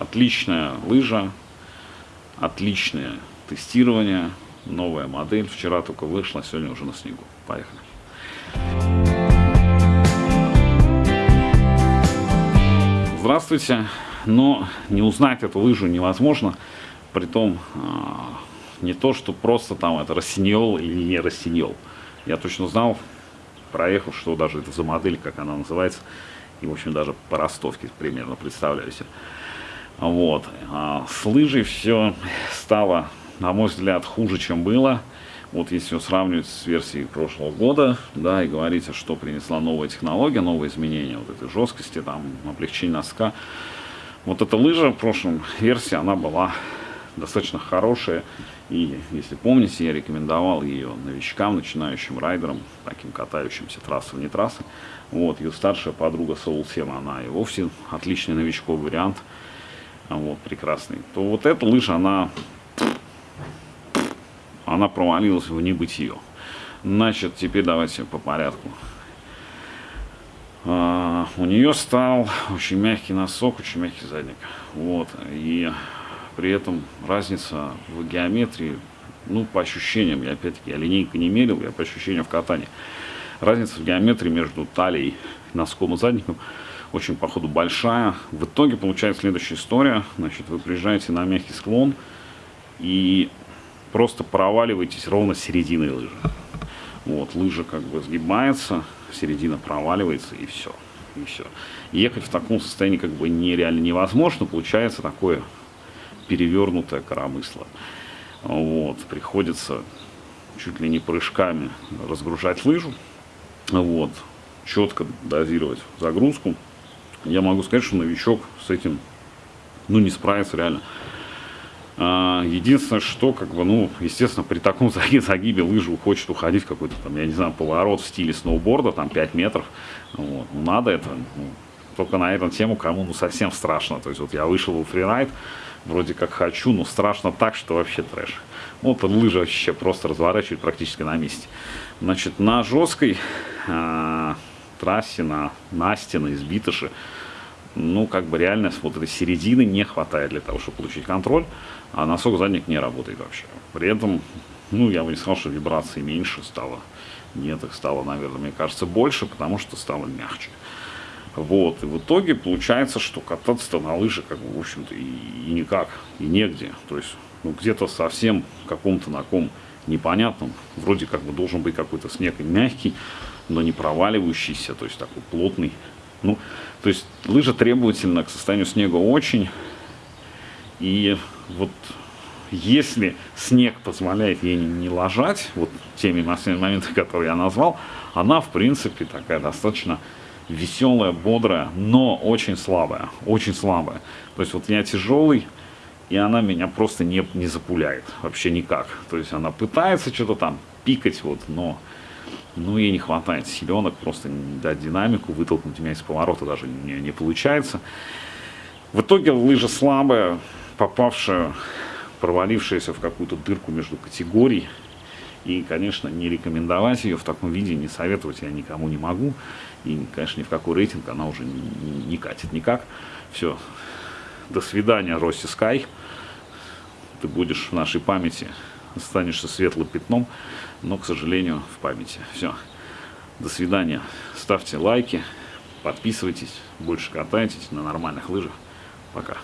Отличная лыжа, отличное тестирование, новая модель. Вчера только вышла, сегодня уже на снегу. Поехали. Здравствуйте. Но не узнать эту лыжу невозможно. Притом а, не то, что просто там это рассиньол или не рассиньол. Я точно знал, проехал, что даже это за модель, как она называется. И, в общем, даже по ростовке примерно представляю себе. Вот. А с лыжей все стало, на мой взгляд, хуже, чем было. Вот если сравнивать с версией прошлого года, да, и говорить, а что принесла новая технология, новые изменения вот этой жесткости, там, облегчение носка. Вот эта лыжа в прошлом версии, она была достаточно хорошая. И, если помните, я рекомендовал ее новичкам, начинающим райдерам, таким катающимся трассы вне трассы. Вот, ее старшая подруга Soul 7, она и вовсе отличный новичковый вариант вот, прекрасный, то вот эта лыжа, она, она провалилась в небытие. Значит, теперь давайте по порядку. А, у нее стал очень мягкий носок, очень мягкий задник. Вот, и при этом разница в геометрии, ну, по ощущениям, я опять-таки, я линейку не мерил, я по ощущениям в катании. Разница в геометрии между талией, носком и задником – очень, походу, большая. В итоге получается следующая история. Значит, вы приезжаете на мягкий склон и просто проваливаетесь ровно с середины лыжи. Вот, лыжа как бы сгибается, середина проваливается и все. И все. Ехать в таком состоянии как бы нереально невозможно. Получается такое перевернутое коромысло. Вот, приходится чуть ли не прыжками разгружать лыжу. Вот, четко дозировать загрузку я могу сказать, что новичок с этим, ну, не справится реально. А, единственное, что, как бы, ну, естественно, при таком загибе лыжи хочет уходить в какой-то, там, я не знаю, поворот в стиле сноуборда, там, 5 метров. Вот. Ну, надо это, ну, только на эту тему, кому, ну, совсем страшно. То есть, вот я вышел в фрирайд, вроде как хочу, но страшно так, что вообще трэш. Вот лыжа вообще просто разворачивает практически на месте. Значит, на жесткой... А трассе, на Насте, на Избитыше, ну, как бы реально вот этой середины не хватает для того, чтобы получить контроль, а носок задник не работает вообще. При этом, ну, я бы не сказал, что вибрации меньше стало. Нет, их стало, наверное, мне кажется, больше, потому что стало мягче. Вот, и в итоге получается, что кататься-то на лыжах, как бы, в общем-то, и, и никак, и негде. То есть, ну, где-то совсем каком-то на ком непонятном, вроде как бы должен быть какой-то снег и мягкий, но не проваливающийся, то есть такой плотный. Ну, то есть лыжа требовательна к состоянию снега очень. И вот если снег позволяет ей не ложать, вот теми моментами, которые я назвал, она, в принципе, такая достаточно веселая, бодрая, но очень слабая, очень слабая. То есть вот я тяжелый, и она меня просто не, не запуляет, вообще никак. То есть она пытается что-то там пикать, вот, но ну, ей не хватает силенок, просто дать динамику, вытолкнуть меня из поворота даже не, не получается. В итоге лыжа слабая, попавшая, провалившаяся в какую-то дырку между категорий. И, конечно, не рекомендовать ее в таком виде, не советовать я никому не могу. И, конечно, ни в какой рейтинг она уже не, не, катит никак. Все. До свидания, Росси Скай. Ты будешь в нашей памяти останешься светлым пятном, но, к сожалению, в памяти. Все. До свидания. Ставьте лайки, подписывайтесь, больше катайтесь на нормальных лыжах. Пока.